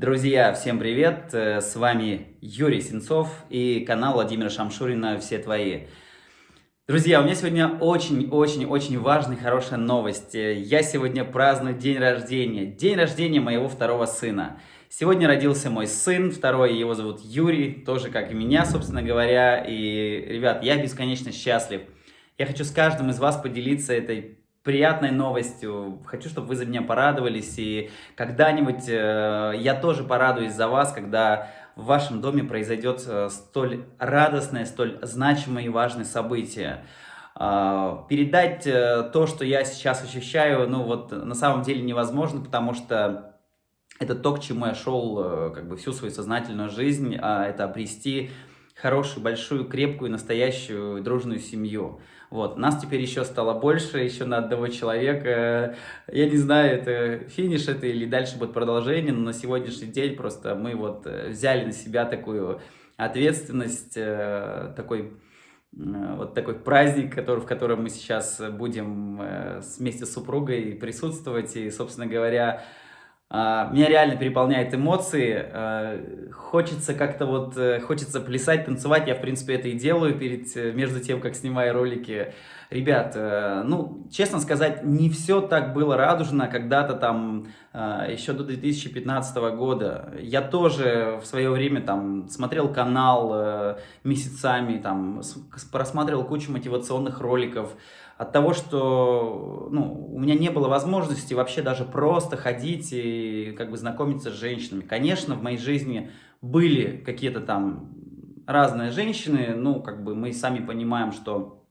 Друзья, всем привет! Э, с вами Юрий Сенцов и канал Владимира Шамшурина «Все твои». Друзья, у меня сегодня очень-очень-очень важная, хорошая новость. Я сегодня праздную день рождения. День рождения моего второго сына. Сегодня родился мой сын, второй, его зовут Юрий, тоже как и меня, собственно говоря. И, ребят, я бесконечно счастлив. Я хочу с каждым из вас поделиться этой приятной новостью. Хочу, чтобы вы за меня порадовались. И когда-нибудь э, я тоже порадуюсь за вас, когда в вашем доме произойдет э, столь радостное, столь значимое и важное событие. Э, передать э, то, что я сейчас ощущаю, ну вот на самом деле невозможно, потому что это то, к чему я шел э, как бы всю свою сознательную жизнь, а это обрести хорошую, большую, крепкую, настоящую, дружную семью. Вот. Нас теперь еще стало больше, еще на одного человека. Я не знаю, это финиш это или дальше будет продолжение, но на сегодняшний день просто мы вот э, взяли на себя такую ответственность, э, такой э, вот такой праздник, который, в котором мы сейчас будем вместе с супругой присутствовать. И, собственно говоря, меня реально переполняет эмоции, а, хочется как-то вот, э, хочется плясать, танцевать, я в принципе это и делаю перед, э, между тем, как снимаю ролики. Ребят, э, ну, честно сказать, не все так было радужно когда-то там, а, еще до 2015 года. Я тоже в свое время там смотрел канал месяцами, там, просматривал кучу мотивационных роликов, от того, что ну, у меня не было возможности вообще даже просто ходить и как бы знакомиться с женщинами. Конечно, в моей жизни были какие-то там разные женщины, ну, как бы мы сами понимаем, что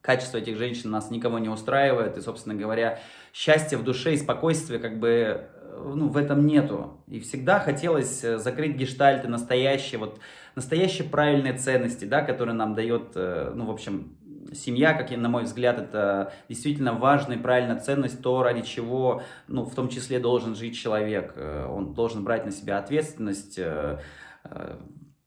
качество этих женщин нас никого не устраивает, и, собственно говоря, счастья в душе и спокойствия как бы ну, в этом нету. И всегда хотелось закрыть гештальты настоящие, вот настоящие правильные ценности, да, которые нам дает, э, ну, в общем, семья, как на мой взгляд, это действительно важная и правильная ценность, то, ради чего, ну, в том числе должен жить человек. Э, он должен брать на себя ответственность, э, э,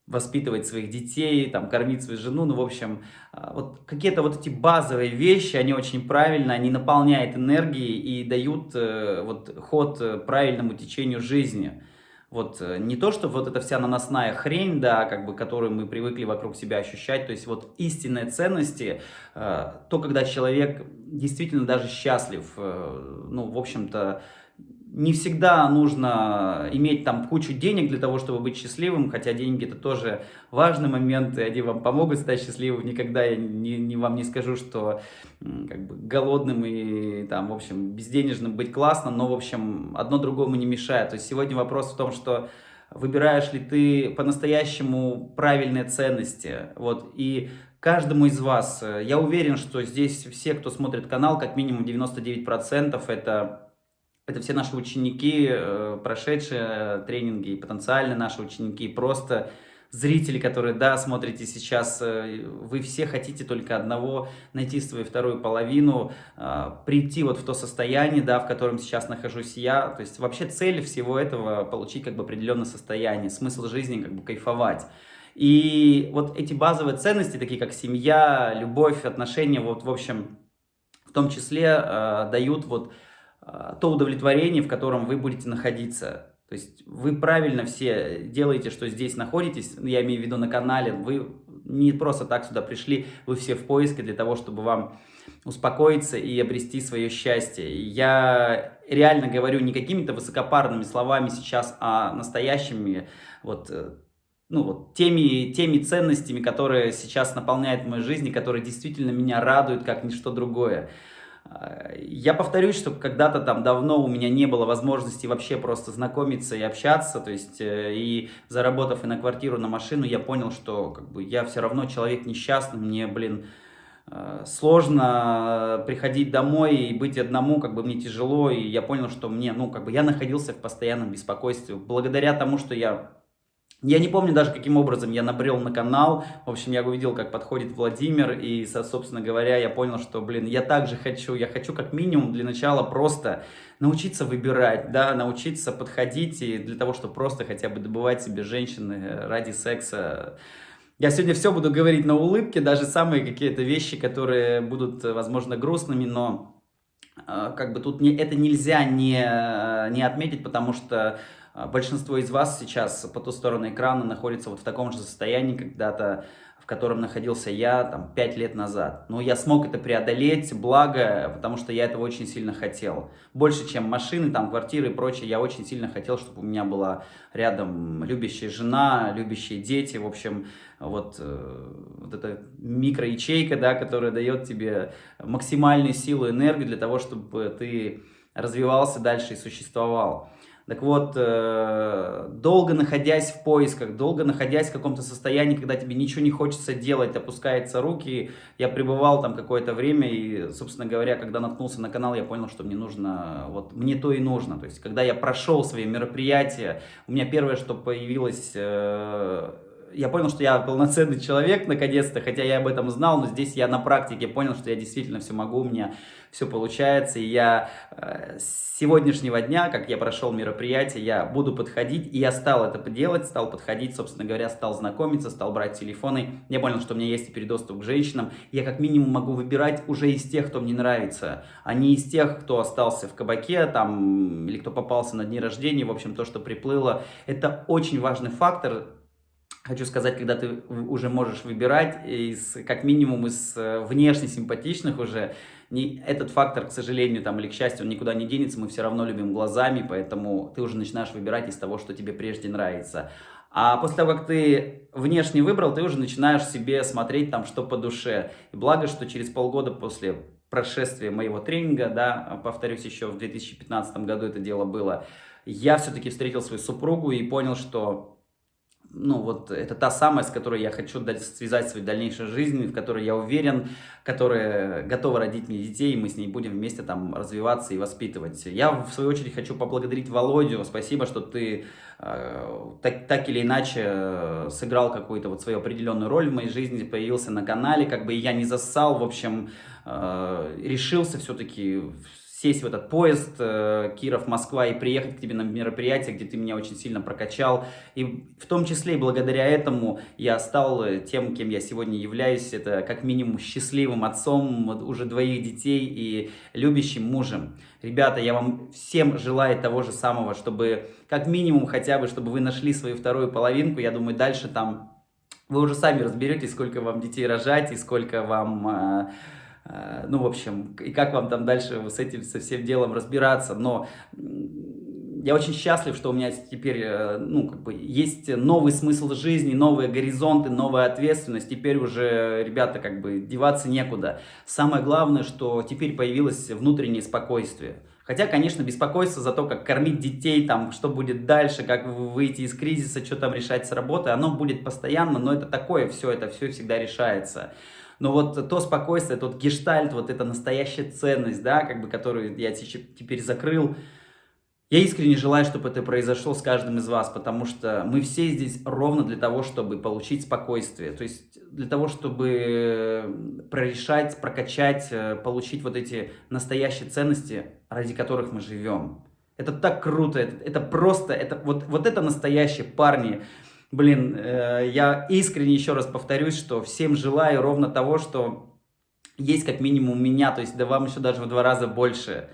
воспитывать своих детей, там, кормить свою жену, ну, в общем, вот какие-то вот эти базовые вещи, они очень правильно, они наполняют энергией и дают вот ход правильному течению жизни. Вот э, не то, что вот эта вся наносная хрень, да, как бы, которую мы привыкли вокруг себя ощущать, то есть вот истинные ценности, э, то, когда человек действительно даже счастлив, э, ну, в общем-то, не всегда нужно иметь там кучу денег для того, чтобы быть счастливым, хотя деньги это тоже важный момент, и они вам помогут стать счастливым. Никогда я не, не вам не скажу, что как бы голодным и там, в общем, безденежным быть классно, но, в общем, одно другому не мешает. То есть сегодня вопрос в том, что выбираешь ли ты по-настоящему правильные ценности, вот, и каждому из вас, э, я уверен, что здесь все, кто смотрит канал, как минимум 99% это это все наши ученики, э, прошедшие тренинги, потенциальные наши ученики, просто зрители, которые, да, смотрите сейчас, э, вы все хотите только одного, найти свою вторую половину, э, прийти вот в то состояние, да, в котором сейчас нахожусь я. То есть вообще цель всего этого получить как бы определенное состояние, смысл жизни как бы кайфовать. И вот эти базовые ценности, такие как семья, любовь, отношения, вот в общем, в том числе дают вот то удовлетворение, в котором вы будете находиться. То есть вы правильно все делаете, что здесь находитесь, я имею в виду на канале, вы не просто так сюда пришли, вы все в поиске для того, чтобы вам успокоиться и обрести свое счастье. Я реально говорю не какими-то высокопарными словами сейчас, а настоящими вот э, ну, вот, теми, теми ценностями, которые сейчас наполняют мою жизнь и которые действительно меня радуют, как ничто другое. Я повторюсь, что когда-то там давно у меня не было возможности вообще просто знакомиться и общаться, то есть э, и заработав и на квартиру, на машину, я понял, что как бы я все равно человек несчастный, мне, блин, э, сложно приходить домой и быть одному, как бы мне тяжело, и я понял, что мне, ну, как бы я находился в постоянном беспокойстве, благодаря тому, что я я не помню даже, каким образом я набрел на канал. В общем, я увидел, как подходит Владимир, и, собственно говоря, я понял, что, блин, я также хочу, я хочу как минимум для начала просто научиться выбирать, да, научиться подходить, и для того, чтобы просто хотя бы добывать себе женщины ради секса. Я сегодня все буду говорить на улыбке, даже самые какие-то вещи, которые будут, возможно, грустными, но э, как бы тут не, это нельзя не, э, не отметить, потому что большинство из вас сейчас по ту сторону экрана находится вот в таком же состоянии когда-то, в котором находился я там 5 лет назад. Но я смог это преодолеть, благо, потому что я этого очень сильно хотел. Больше, чем машины, там, квартиры и прочее, я очень сильно хотел, чтобы у меня была рядом любящая жена, любящие дети, в общем, вот, э, вот эта микроячейка, да, которая дает тебе максимальную силу, энергию для того, чтобы ты развивался дальше и существовал. Так вот, э, долго находясь в поисках, долго находясь в каком-то состоянии, когда тебе ничего не хочется делать, опускаются руки, я пребывал там какое-то время, и, собственно говоря, когда наткнулся на канал, я понял, что мне нужно, вот мне то и нужно. То есть, когда я прошел свои мероприятия, у меня первое, что появилось э, я понял, что я полноценный человек, наконец-то, хотя я об этом знал, но здесь я на практике понял, что я действительно все могу, у меня все получается, и я э, с сегодняшнего дня, как я прошел мероприятие, я буду подходить, и я стал это делать, стал подходить, собственно говоря, стал знакомиться, стал брать телефоны, я понял, что у меня есть теперь доступ к женщинам, я как минимум могу выбирать уже из тех, кто мне нравится, а не из тех, кто остался в кабаке, там, или кто попался на дни рождения, в общем, то, что приплыло, это очень важный фактор, Хочу сказать, когда ты уже можешь выбирать, из, как минимум из э, внешне симпатичных уже, не, этот фактор, к сожалению, там, или к счастью, он никуда не денется, мы все равно любим глазами, поэтому ты уже начинаешь выбирать из того, что тебе прежде нравится. А после того, как ты внешне выбрал, ты уже начинаешь себе смотреть там, что по душе. И благо, что через полгода после прошествия моего тренинга, да, повторюсь, еще в 2015 году это дело было, я все-таки встретил свою супругу и понял, что ну вот это та самая, с которой я хочу связать свою дальнейшую жизнь, в которой я уверен, которая готова родить мне детей, и мы с ней будем вместе там развиваться и воспитывать. Я, в свою очередь, хочу поблагодарить Володю, спасибо, что ты э, так, так или иначе э, сыграл какую-то вот свою определенную роль в моей жизни, появился на канале, как бы я не зассал, в общем, э, решился все-таки сесть в этот поезд э, Киров-Москва и приехать к тебе на мероприятие, где ты меня очень сильно прокачал. И в том числе и благодаря этому я стал э, тем, кем я сегодня являюсь. Это как минимум счастливым отцом уже двоих детей и любящим мужем. Ребята, я вам всем желаю того же самого, чтобы как минимум хотя бы, чтобы вы нашли свою вторую половинку. Я думаю, дальше там вы уже сами разберетесь, сколько вам детей рожать и сколько вам... Э, ну, в общем, и как вам там дальше с этим, со всем делом разбираться, но я очень счастлив, что у меня теперь, э, ну, как бы, есть новый смысл жизни, новые горизонты, новая ответственность, теперь уже, ребята, как бы, деваться некуда. Самое главное, что теперь появилось внутреннее спокойствие. Хотя, конечно, беспокойство за то, как кормить детей, там, что будет дальше, как выйти из кризиса, что там решать с работы, оно будет постоянно, но это такое все, это все всегда решается. Но вот то спокойствие, тот гештальт, вот эта настоящая ценность, да, как бы, которую я теперь закрыл, я искренне желаю, чтобы это произошло с каждым из вас, потому что мы все здесь ровно для того, чтобы получить спокойствие. То есть для того, чтобы прорешать, прокачать, э, получить вот эти настоящие ценности, ради которых мы живем. Это так круто, это, это просто, это, вот, вот это настоящие парни, Блин, э, я искренне еще раз повторюсь, что всем желаю ровно того, что есть как минимум у меня, то есть да вам еще даже в два раза больше.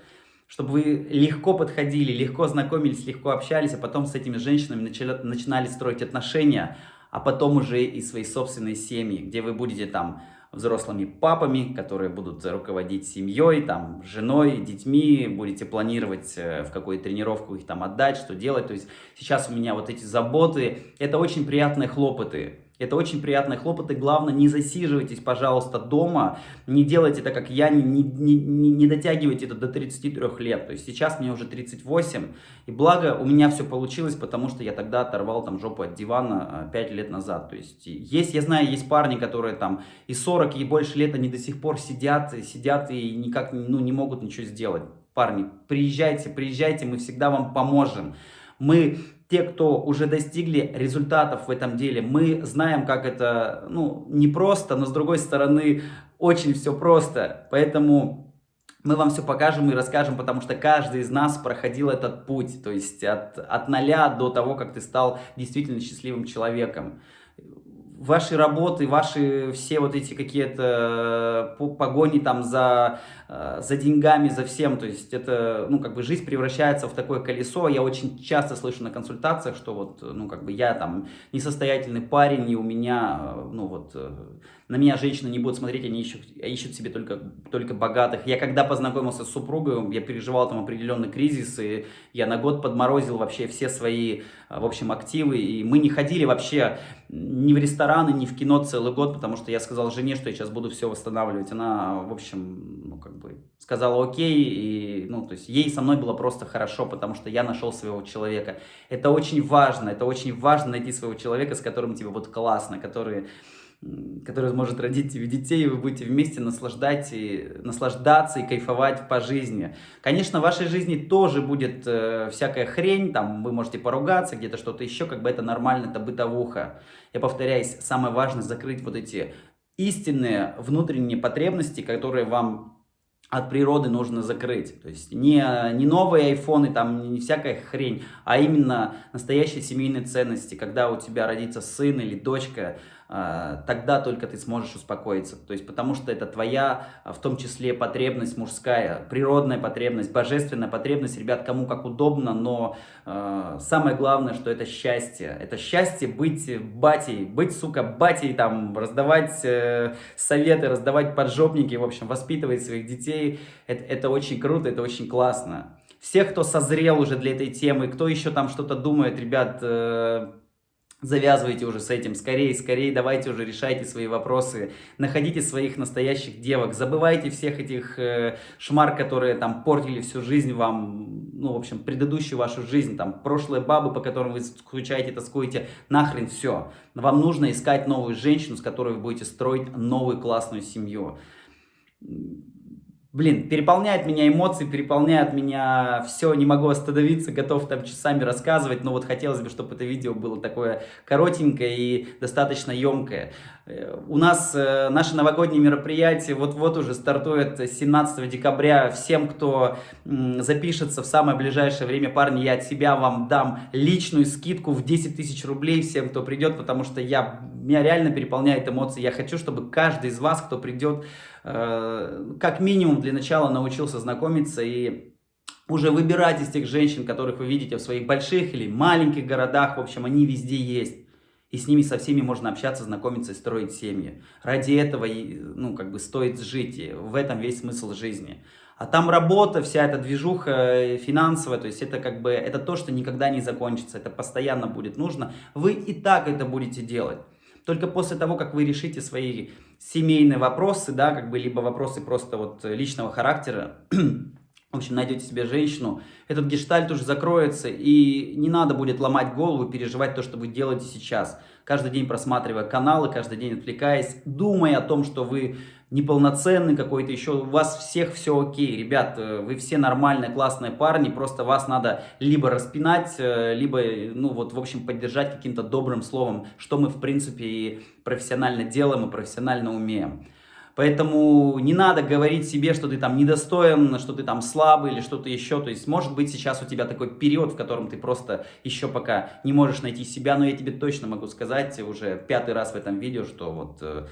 Чтобы вы легко подходили, легко знакомились, легко общались, а потом с этими женщинами начали, начинали строить отношения, а потом уже и свои собственные семьи, где вы будете там взрослыми папами, которые будут руководить семьей, там, женой, детьми, будете планировать, э, в какую тренировку их там отдать, что делать. То есть сейчас у меня вот эти заботы, это очень приятные хлопоты. Это очень приятные хлопоты. Главное, не засиживайтесь, пожалуйста, дома. Не делайте так, как я, не, не, не, не дотягивайте это до 33 лет. То есть сейчас мне уже 38. И благо у меня все получилось, потому что я тогда оторвал там жопу от дивана 5 а, лет назад. То есть есть, я знаю, есть парни, которые там и 40, и больше лет, они до сих пор сидят, сидят и никак ну, не могут ничего сделать. Парни, приезжайте, приезжайте, мы всегда вам поможем. Мы те, кто уже достигли результатов в этом деле, мы знаем, как это, ну, непросто, но с другой стороны, очень все просто. Поэтому мы вам все покажем и расскажем, потому что каждый из нас проходил этот путь, то есть от, от нуля до того, как ты стал действительно счастливым человеком. Ваши работы, ваши все вот эти какие-то э, погони там за, э, за деньгами, за всем, то есть это, ну, как бы жизнь превращается в такое колесо. Я очень часто слышу на консультациях, что вот, ну, как бы я там несостоятельный парень, и у меня, э, ну, вот, на меня женщины не будут смотреть, они ищут, ищут себе только, только богатых. Я когда познакомился с супругой, я переживал там определенный кризис, и я на год подморозил вообще все свои, в общем, активы, и мы не ходили вообще ни в рестораны, ни в кино целый год, потому что я сказал жене, что я сейчас буду все восстанавливать. Она, в общем, ну, как бы сказала окей, и, ну, то есть ей со мной было просто хорошо, потому что я нашел своего человека. Это очень важно, это очень важно найти своего человека, с которым тебе будет классно, который который сможет родить тебе детей, и вы будете вместе наслаждать и, наслаждаться и кайфовать по жизни. Конечно, в вашей жизни тоже будет э, всякая хрень, там вы можете поругаться, где-то что-то еще, как бы это нормально, это бытовуха. Я повторяюсь, самое важное закрыть вот эти истинные внутренние потребности, которые вам от природы нужно закрыть. То есть не, не новые айфоны, там не всякая хрень, а именно настоящие семейные ценности, когда у тебя родится сын или дочка, тогда только ты сможешь успокоиться. То есть потому что это твоя, а, в том числе, потребность мужская, природная потребность, божественная потребность, ребят, кому как удобно, но э, самое главное, что это счастье. Это счастье быть батей, быть, сука, батей, там, раздавать э, советы, раздавать поджопники, в общем, воспитывать своих детей. Это, это очень круто, это очень классно. Всех, кто созрел уже для этой темы, кто еще там что-то думает, ребят, э, Завязывайте уже с этим, скорее, скорее, давайте уже решайте свои вопросы, находите своих настоящих девок, забывайте всех этих э, шмар, которые там портили всю жизнь вам, ну, в общем, предыдущую вашу жизнь, там, прошлые бабы, по которым вы скучаете, тоскуете, нахрен все. Вам нужно искать новую женщину, с которой вы будете строить новую классную семью блин, переполняет меня эмоции, переполняет меня все, не могу остановиться, готов там часами рассказывать, но вот хотелось бы, чтобы это видео было такое коротенькое и достаточно емкое. Э, у нас э, наше новогоднее мероприятие вот-вот уже стартует 17 декабря. Всем, кто запишется в самое ближайшее время, парни, я от себя вам дам личную скидку в 10 тысяч рублей всем, кто придет, потому что я, меня реально переполняет эмоции. Я хочу, чтобы каждый из вас, кто придет, Э, как минимум для начала научился знакомиться и уже выбирать из тех женщин, которых вы видите в своих больших или маленьких городах, в общем, они везде есть. И с ними со всеми можно общаться, знакомиться и строить семьи. Ради этого, ну, как бы стоит жить. И в этом весь смысл жизни. А там работа, вся эта движуха э, финансовая, то есть это как бы, это то, что никогда не закончится, это постоянно будет нужно. Вы и так это будете делать. Только после того, как вы решите свои семейные вопросы, да, как бы, либо вопросы просто вот личного характера, в общем, найдете себе женщину, этот гештальт уже закроется, и не надо будет ломать голову, переживать то, что вы делаете сейчас. Каждый день просматривая каналы, каждый день отвлекаясь, думая о том, что вы неполноценный какой-то еще, у вас всех все окей. Ребят, э, вы все нормальные, классные парни, просто вас надо либо распинать, э, либо, ну вот, в общем, поддержать каким-то добрым словом, что мы, в принципе, и профессионально делаем и профессионально умеем. Поэтому не надо говорить себе, что ты там недостоин, что ты там слабый или что-то еще. То есть, может быть, сейчас у тебя такой период, в котором ты просто еще пока не можешь найти себя. Но я тебе точно могу сказать уже пятый раз в этом видео, что вот э,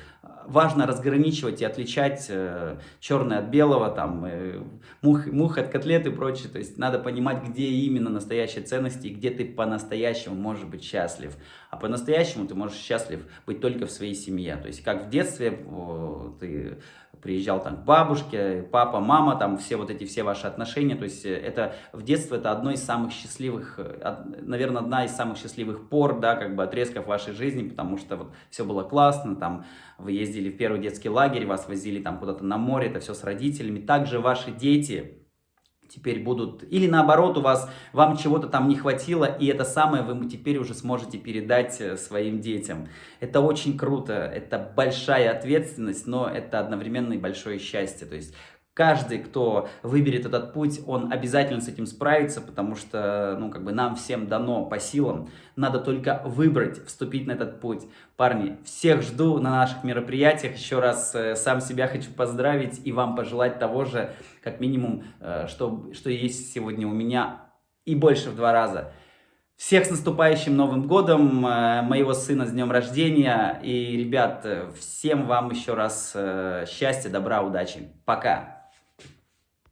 важно разграничивать и отличать э, черное от белого, там, э, мух, мух от котлет и прочее. То есть, надо понимать, где именно настоящие ценности и где ты по-настоящему можешь быть счастлив. А по-настоящему ты можешь счастлив быть только в своей семье. То есть, как в детстве ты приезжал там к бабушке, папа, мама, там все вот эти все ваши отношения, то есть э, это в детстве это одно из самых счастливых, э, наверное, одна из самых счастливых пор, да, как бы отрезков вашей жизни, потому что вот все было классно, там вы ездили в первый детский лагерь, вас возили там куда-то на море, это все с родителями, также ваши дети, теперь будут... Или наоборот, у вас, вам чего-то там не хватило, и это самое вы теперь уже сможете передать э, своим детям. Это очень круто, это большая ответственность, но это одновременно и большое счастье. То есть каждый, кто выберет этот путь, он обязательно с этим справится, потому что, ну, как бы нам всем дано по силам. Надо только выбрать, вступить на этот путь. Парни, всех жду на наших мероприятиях. Еще раз э, сам себя хочу поздравить и вам пожелать того же, как минимум, э, что, что есть сегодня у меня, и больше в два раза. Всех с наступающим Новым Годом, э, моего сына с днем рождения. И, ребят, всем вам еще раз счастья, добра, удачи. Пока!